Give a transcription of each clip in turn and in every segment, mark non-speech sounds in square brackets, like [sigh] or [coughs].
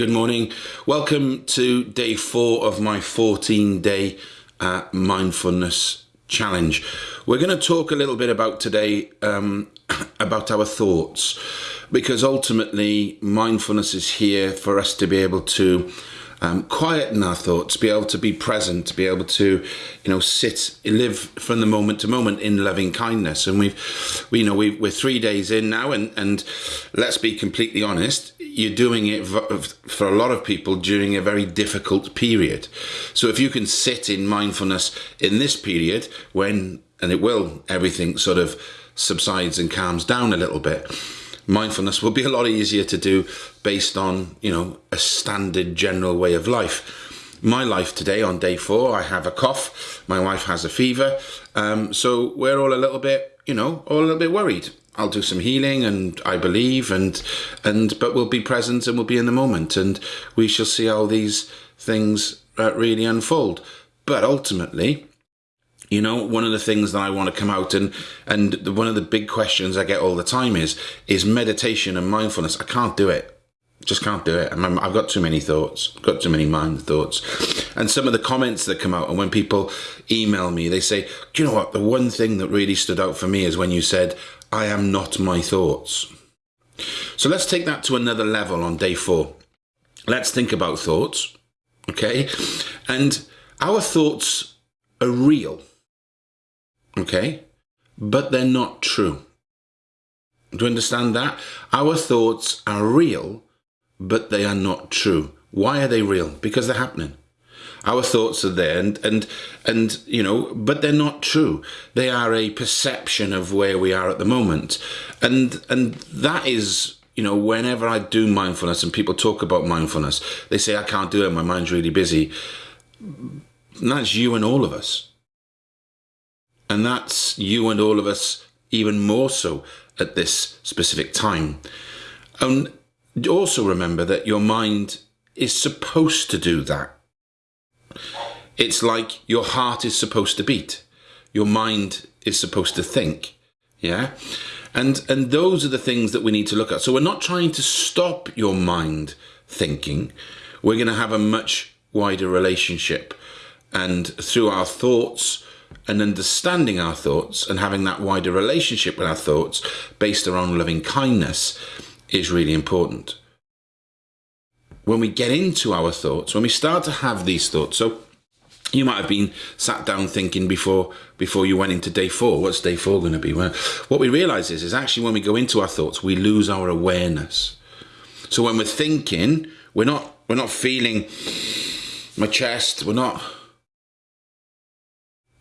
Good morning. Welcome to day four of my 14 day uh, mindfulness challenge. We're going to talk a little bit about today um, [coughs] about our thoughts because ultimately mindfulness is here for us to be able to um, quieten our thoughts, be able to be present, to be able to, you know, sit, live from the moment to moment in loving kindness. And we've, we, you know, we, we're three days in now, and and let's be completely honest, you're doing it for a lot of people during a very difficult period. So if you can sit in mindfulness in this period when, and it will, everything sort of subsides and calms down a little bit mindfulness will be a lot easier to do based on, you know, a standard general way of life. My life today on day four, I have a cough, my wife has a fever, um, so we're all a little bit, you know, all a little bit worried. I'll do some healing and I believe and and but we'll be present and we'll be in the moment and we shall see how these things uh, really unfold. But ultimately, you know, one of the things that I want to come out and and one of the big questions I get all the time is is meditation and mindfulness. I can't do it. Just can't do it. i have got too many thoughts, got too many mind thoughts. And some of the comments that come out, and when people email me, they say, Do you know what? The one thing that really stood out for me is when you said, I am not my thoughts. So let's take that to another level on day four. Let's think about thoughts, okay? And our thoughts are real Okay? But they're not true. Do you understand that? Our thoughts are real, but they are not true. Why are they real? Because they're happening. Our thoughts are there and, and, and, you know, but they're not true. They are a perception of where we are at the moment. And, and that is, you know, whenever I do mindfulness and people talk about mindfulness, they say, I can't do it. My mind's really busy. And that's you and all of us. And that's you and all of us even more so at this specific time. And also remember that your mind is supposed to do that. It's like your heart is supposed to beat. Your mind is supposed to think. Yeah. And, and those are the things that we need to look at. So we're not trying to stop your mind thinking. We're going to have a much wider relationship. And through our thoughts, and understanding our thoughts and having that wider relationship with our thoughts based around loving kindness is really important. When we get into our thoughts, when we start to have these thoughts, so you might have been sat down thinking before before you went into day four, what's day four going to be? Well, what we realize is, is actually when we go into our thoughts, we lose our awareness. So when we're thinking, we're not we're not feeling my chest, we're not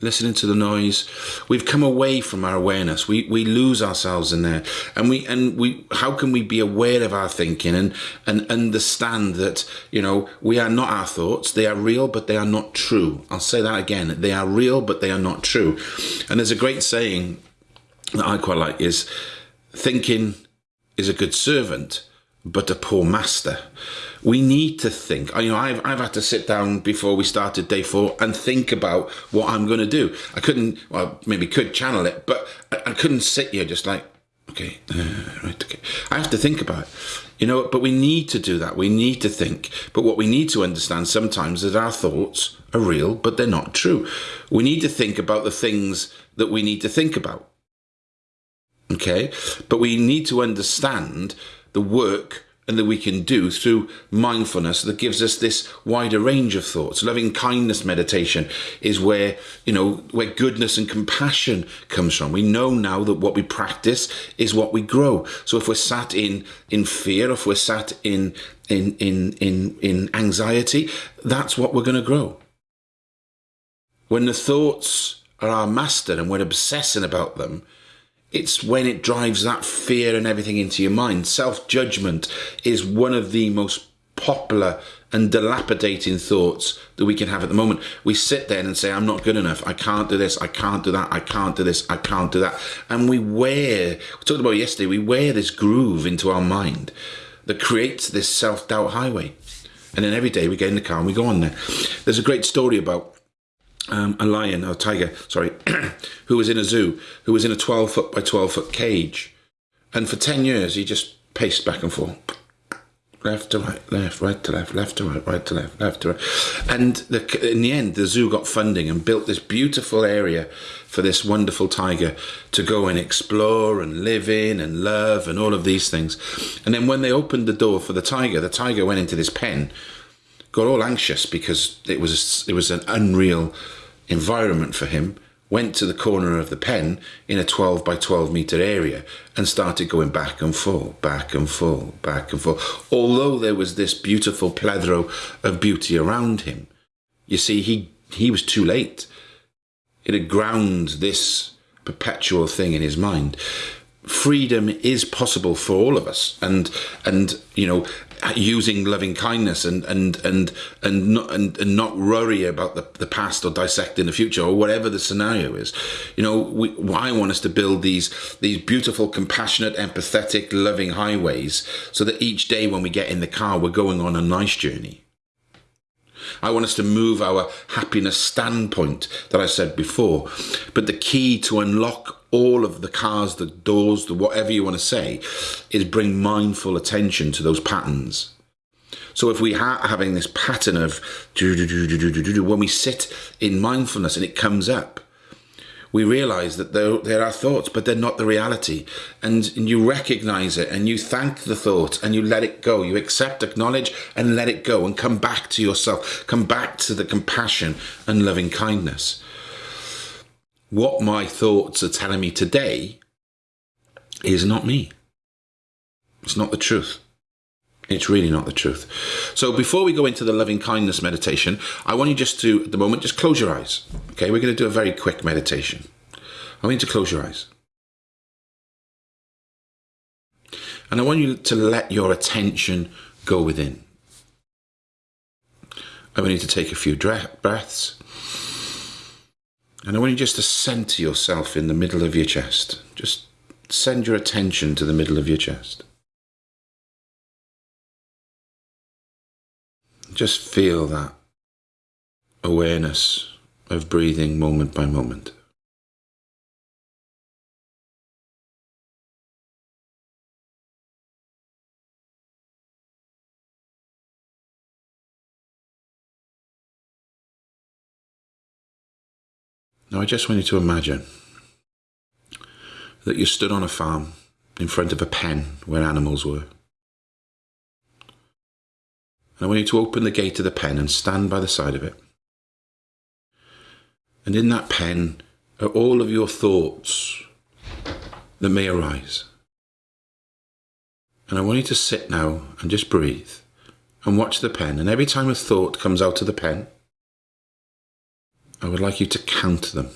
listening to the noise. We've come away from our awareness. We we lose ourselves in there. And we and we how can we be aware of our thinking and and understand that you know we are not our thoughts. They are real but they are not true. I'll say that again. They are real but they are not true. And there's a great saying that i quite like is thinking is a good servant but a poor master we need to think. You know, I've, I've had to sit down before we started day four and think about what I'm going to do. I couldn't, well, maybe could channel it, but I, I couldn't sit here just like, okay, uh, right, okay. I have to think about it. You know, but we need to do that. We need to think. But what we need to understand sometimes is our thoughts are real, but they're not true. We need to think about the things that we need to think about. Okay? But we need to understand the work and that we can do through mindfulness that gives us this wider range of thoughts. Loving kindness meditation is where, you know, where goodness and compassion comes from. We know now that what we practice is what we grow. So if we're sat in, in fear, if we're sat in, in, in, in, in anxiety, that's what we're going to grow. When the thoughts are our master and we're obsessing about them, it's when it drives that fear and everything into your mind. Self judgment is one of the most popular and dilapidating thoughts that we can have at the moment. We sit there and say, I'm not good enough. I can't do this. I can't do that. I can't do this. I can't do that. And we wear, we talked about yesterday, we wear this groove into our mind that creates this self doubt highway. And then every day we get in the car and we go on there. There's a great story about um, a lion or tiger, sorry, [coughs] who was in a zoo, who was in a 12 foot by 12 foot cage. And for 10 years, he just paced back and forth. left to right, left, right to left, left to right, right to left, left to right. And the, in the end, the zoo got funding and built this beautiful area for this wonderful tiger to go and explore and live in and love and all of these things. And then when they opened the door for the tiger, the tiger went into this pen, got all anxious because it was it was an unreal environment for him went to the corner of the pen in a 12 by 12 meter area and started going back and forth, back and forth, back and forth. Although there was this beautiful plethora of beauty around him, you see, he, he was too late. It had ground this perpetual thing in his mind freedom is possible for all of us and and you know using loving kindness and and and and not and, and not worry about the, the past or dissecting the future or whatever the scenario is you know we, i want us to build these these beautiful compassionate empathetic loving highways so that each day when we get in the car we're going on a nice journey I want us to move our happiness standpoint that I said before. But the key to unlock all of the cars, the doors, the whatever you want to say, is bring mindful attention to those patterns. So if we are having this pattern of when we sit in mindfulness and it comes up, we realize that there, there are thoughts, but they're not the reality. And, and you recognize it and you thank the thought and you let it go. You accept, acknowledge, and let it go and come back to yourself. Come back to the compassion and loving kindness. What my thoughts are telling me today is not me. It's not the truth. It's really not the truth. So before we go into the loving kindness meditation, I want you just to, at the moment, just close your eyes. Okay, we're going to do a very quick meditation. I want you to close your eyes. And I want you to let your attention go within. I want you to take a few breaths. And I want you just to center yourself in the middle of your chest. Just send your attention to the middle of your chest. Just feel that awareness of breathing moment by moment. Now, I just want you to imagine that you stood on a farm in front of a pen where animals were. And I want you to open the gate of the pen and stand by the side of it. And in that pen are all of your thoughts that may arise. And I want you to sit now and just breathe and watch the pen. And every time a thought comes out of the pen, I would like you to count them.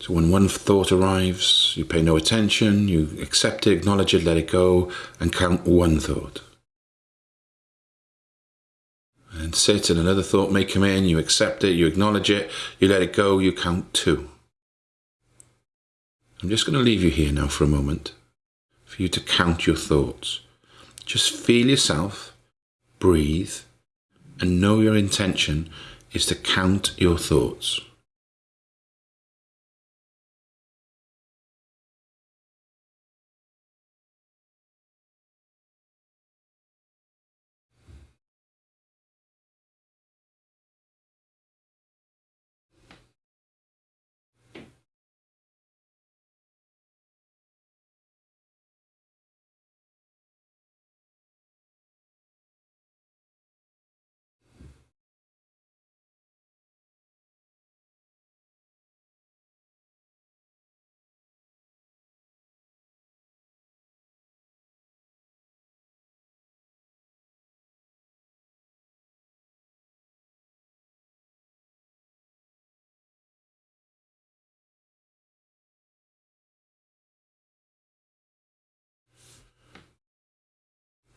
So when one thought arrives, you pay no attention, you accept it, acknowledge it, let it go, and count one thought. And sit, and another thought may come in, you accept it, you acknowledge it, you let it go, you count two. I'm just going to leave you here now for a moment for you to count your thoughts. Just feel yourself, breathe, and know your intention is to count your thoughts.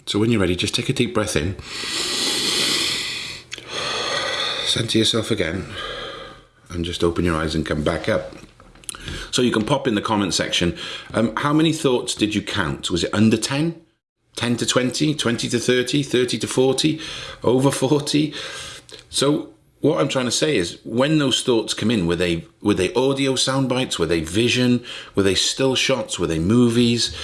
So when you're ready, just take a deep breath in. Center yourself again. And just open your eyes and come back up. So you can pop in the comment section. Um, how many thoughts did you count? Was it under 10? 10 to 20? 20 to 30? 30 to 40? Over 40? So what I'm trying to say is when those thoughts come in, were they were they audio sound bites? Were they vision? Were they still shots? Were they movies?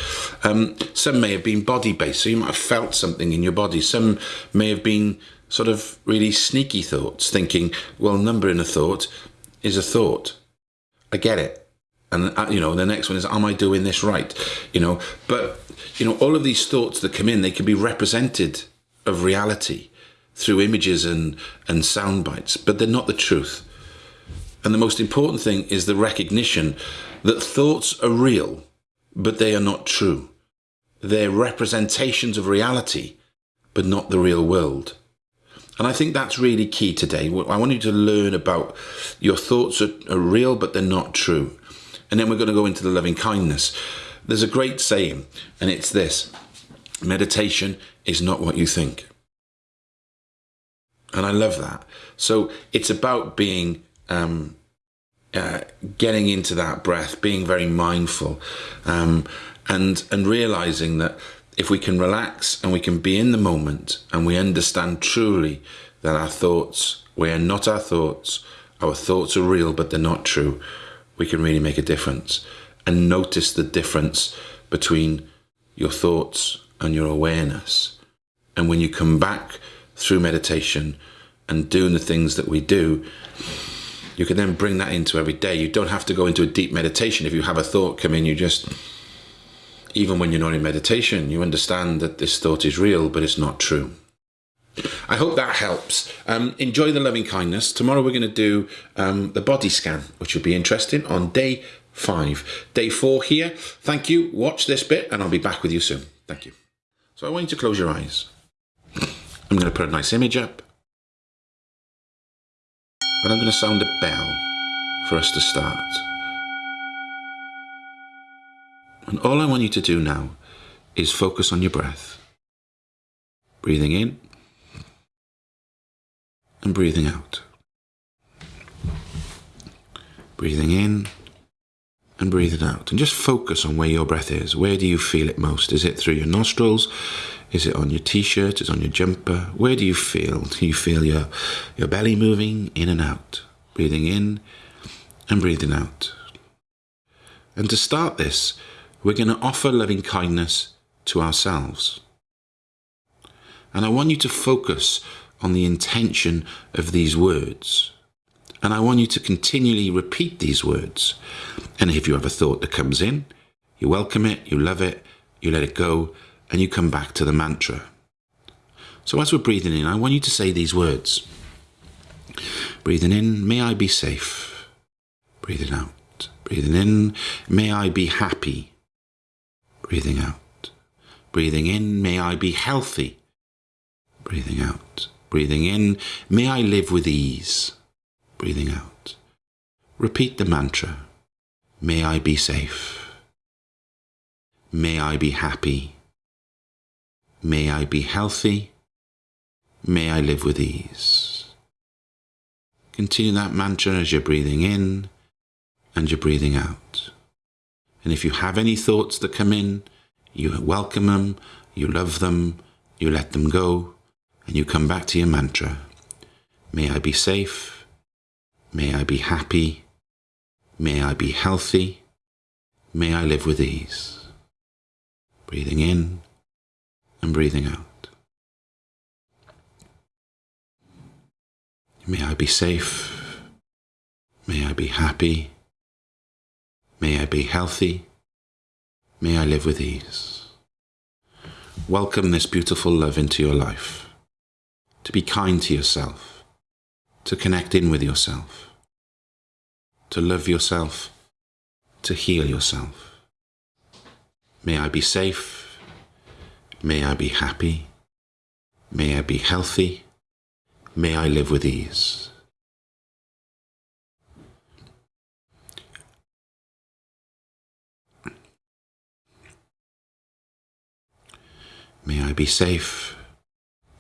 Um, some may have been body based, so you might have felt something in your body. Some may have been sort of really sneaky thoughts, thinking, well, number in a thought is a thought. I get it. And, uh, you know, the next one is, am I doing this right? You know, but, you know, all of these thoughts that come in, they can be represented of reality through images and, and sound bites, but they're not the truth. And the most important thing is the recognition that thoughts are real, but they are not true. They're representations of reality, but not the real world. And I think that's really key today. I want you to learn about your thoughts are, are real, but they're not true. And then we're going to go into the loving kindness. There's a great saying, and it's this meditation is not what you think. And I love that. So it's about being, um, uh, getting into that breath, being very mindful, um, and, and realizing that if we can relax and we can be in the moment and we understand truly that our thoughts, we are not our thoughts, our thoughts are real, but they're not true, we can really make a difference. And notice the difference between your thoughts and your awareness. And when you come back through meditation and doing the things that we do, you can then bring that into every day. You don't have to go into a deep meditation. If you have a thought come in, you just, even when you're not in meditation, you understand that this thought is real, but it's not true. I hope that helps. Um, enjoy the loving kindness. Tomorrow we're going to do um, the body scan, which will be interesting on day five. Day four here. Thank you. Watch this bit and I'll be back with you soon. Thank you. So I want you to close your eyes. I'm going to put a nice image up. And I'm going to sound a bell for us to start. And all I want you to do now is focus on your breath. Breathing in and breathing out. Breathing in and breathing out. And just focus on where your breath is. Where do you feel it most? Is it through your nostrils? Is it on your t-shirt? Is it on your jumper? Where do you feel? Do you feel your, your belly moving in and out? Breathing in and breathing out. And to start this, we're going to offer loving kindness to ourselves. And I want you to focus on the intention of these words. And I want you to continually repeat these words. And if you have a thought that comes in, you welcome it, you love it, you let it go, and you come back to the mantra. So as we're breathing in, I want you to say these words. Breathing in, may I be safe. Breathing out. Breathing in, may I be happy. Breathing out. Breathing in, may I be healthy. Breathing out. Breathing in, may I live with ease. Breathing out. Repeat the mantra. May I be safe. May I be happy. May I be healthy. May I live with ease. Continue that mantra as you're breathing in and you're breathing out. And if you have any thoughts that come in, you welcome them, you love them, you let them go, and you come back to your mantra. May I be safe. May I be happy. May I be healthy. May I live with ease. Breathing in and breathing out. May I be safe. May I be happy. May I be healthy. May I live with ease. Welcome this beautiful love into your life to be kind to yourself, to connect in with yourself, to love yourself, to heal yourself. May I be safe. May I be happy. May I be healthy. May I live with ease. May I be safe.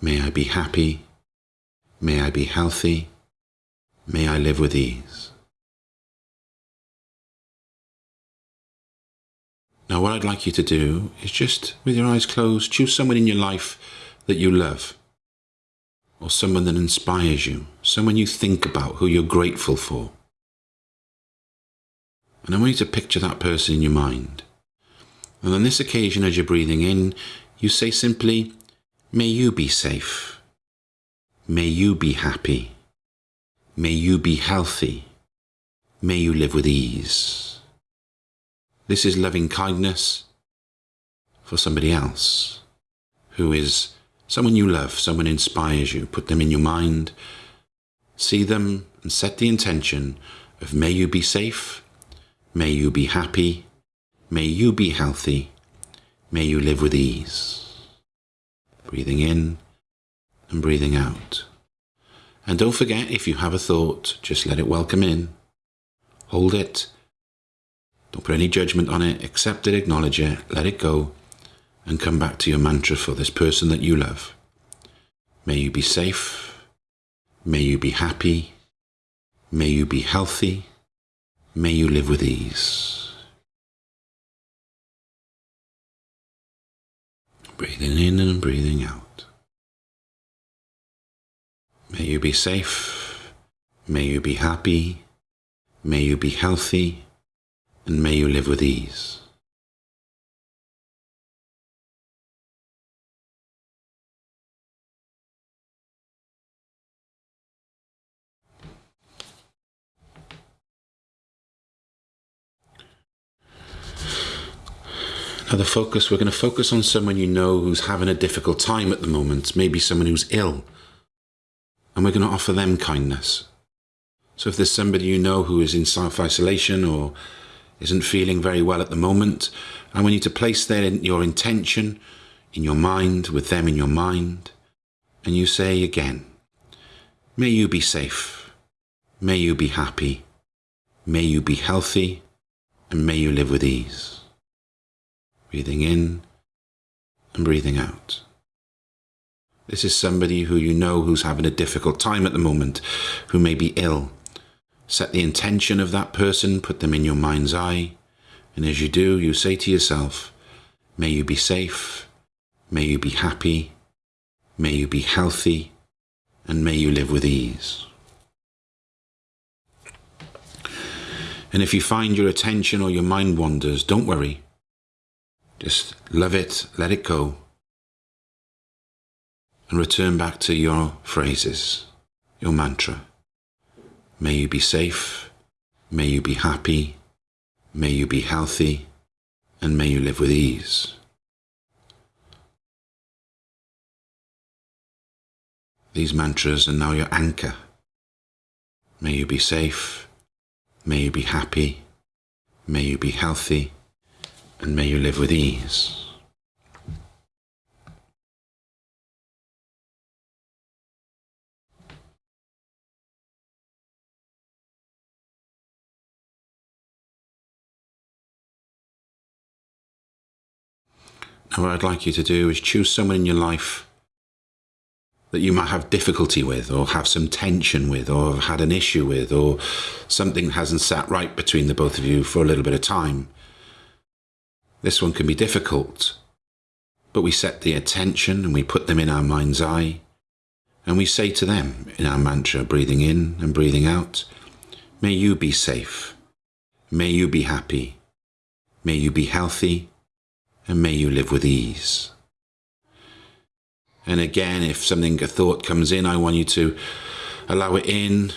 May I be happy. May I be healthy. May I live with ease. Now, what I'd like you to do is just, with your eyes closed, choose someone in your life that you love. or someone that inspires you, someone you think about, who you're grateful for. And I want you to picture that person in your mind. And on this occasion, as you're breathing in, you say simply, May you be safe. May you be happy. May you be healthy. May you live with ease. This is loving kindness for somebody else who is someone you love, someone inspires you. Put them in your mind, see them, and set the intention of may you be safe, may you be happy, may you be healthy, may you live with ease. Breathing in and breathing out. And don't forget, if you have a thought, just let it welcome in. Hold it. Don't put any judgment on it. Accept it, acknowledge it, let it go, and come back to your mantra for this person that you love. May you be safe. May you be happy. May you be healthy. May you live with ease. Breathing in and breathing out. May you be safe. May you be happy. May you be healthy. And may you live with ease. Now, the focus, we're going to focus on someone you know who's having a difficult time at the moment, maybe someone who's ill, and we're going to offer them kindness. So, if there's somebody you know who is in self isolation or isn't feeling very well at the moment, I want you to place their, your intention in your mind, with them in your mind, and you say again, May you be safe, may you be happy, may you be healthy, and may you live with ease breathing in and breathing out. This is somebody who you know who's having a difficult time at the moment, who may be ill. Set the intention of that person, put them in your mind's eye, and as you do, you say to yourself, May you be safe, may you be happy, may you be healthy, and may you live with ease. And if you find your attention or your mind wanders, don't worry. Just love it, let it go, and return back to your phrases, your mantra. May you be safe, may you be happy, may you be healthy, and may you live with ease. These mantras are now your anchor. May you be safe, may you be happy, may you be healthy, and may you live with ease. Now, what I'd like you to do is choose someone in your life that you might have difficulty with, or have some tension with, or have had an issue with, or something hasn't sat right between the both of you for a little bit of time. This one can be difficult, but we set the attention and we put them in our mind's eye, and we say to them in our mantra, breathing in and breathing out, May you be safe, may you be happy, may you be healthy, and may you live with ease. And again, if something, a thought comes in, I want you to allow it in,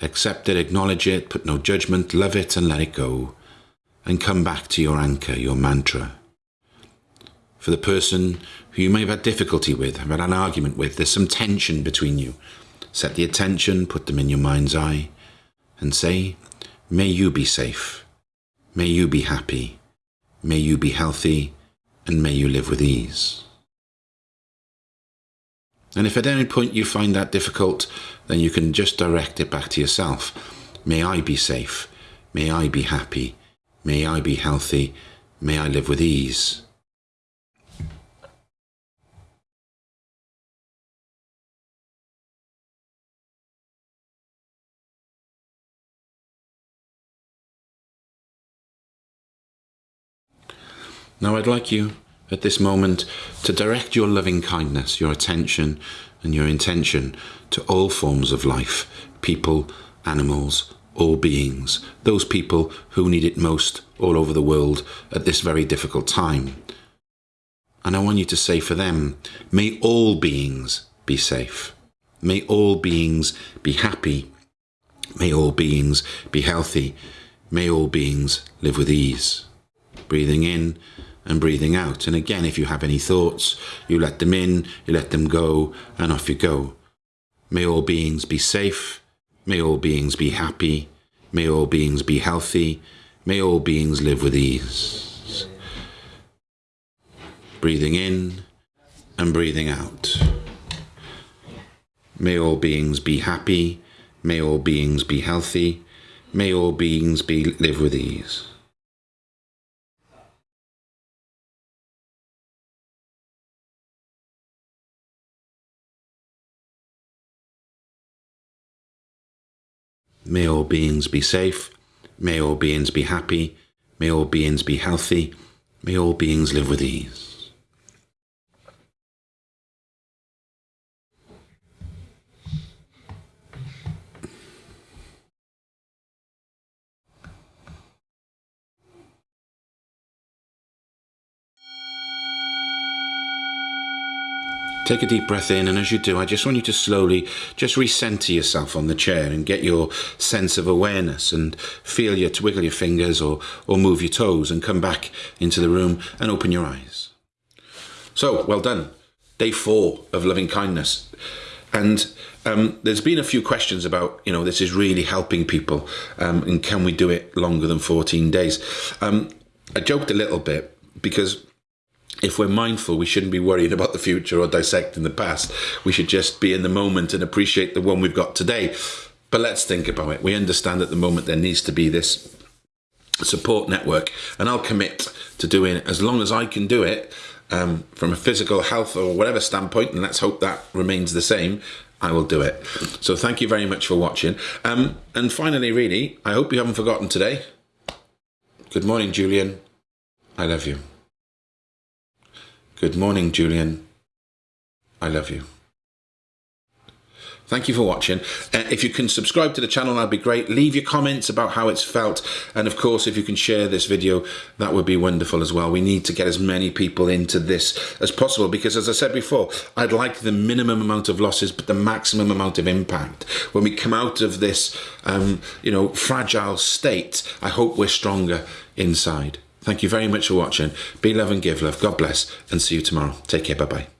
accept it, acknowledge it, put no judgment, love it, and let it go and come back to your anchor, your mantra. For the person who you may have had difficulty with, have had an argument with, there's some tension between you. Set the attention, put them in your mind's eye, and say, May you be safe. May you be happy. May you be healthy. And may you live with ease. And if at any point you find that difficult, then you can just direct it back to yourself. May I be safe. May I be happy. May I be healthy. May I live with ease. Now I'd like you at this moment to direct your loving kindness, your attention, and your intention to all forms of life, people, animals, all beings, those people who need it most all over the world at this very difficult time. And I want you to say for them, may all beings be safe. May all beings be happy. May all beings be healthy. May all beings live with ease. Breathing in and breathing out. And again, if you have any thoughts, you let them in, you let them go, and off you go. May all beings be safe. May all beings be happy. May all beings be healthy. May all beings live with ease. Breathing in and breathing out. May all beings be happy. May all beings be healthy. May all beings be live with ease. May all beings be safe. May all beings be happy. May all beings be healthy. May all beings live with ease. Take a deep breath in, and as you do, I just want you to slowly just recenter yourself on the chair and get your sense of awareness and feel your wiggle your fingers or, or move your toes and come back into the room and open your eyes. So, well done. Day four of loving kindness. And um, there's been a few questions about, you know, this is really helping people um, and can we do it longer than 14 days? Um, I joked a little bit because if we're mindful, we shouldn't be worrying about the future or dissecting the past. We should just be in the moment and appreciate the one we've got today. But let's think about it. We understand at the moment there needs to be this support network, and I'll commit to doing it as long as I can do it um, from a physical health or whatever standpoint, and let's hope that remains the same. I will do it. So thank you very much for watching. Um, and finally, really, I hope you haven't forgotten today. Good morning, Julian. I love you. Good morning, Julian. I love you. Thank you for watching. Uh, if you can subscribe to the channel, that'd be great. Leave your comments about how it's felt. And of course, if you can share this video, that would be wonderful as well. We need to get as many people into this as possible because as I said before, I'd like the minimum amount of losses, but the maximum amount of impact. When we come out of this, um, you know, fragile state, I hope we're stronger inside. Thank you very much for watching. Be love and give love. God bless and see you tomorrow. Take care. Bye bye.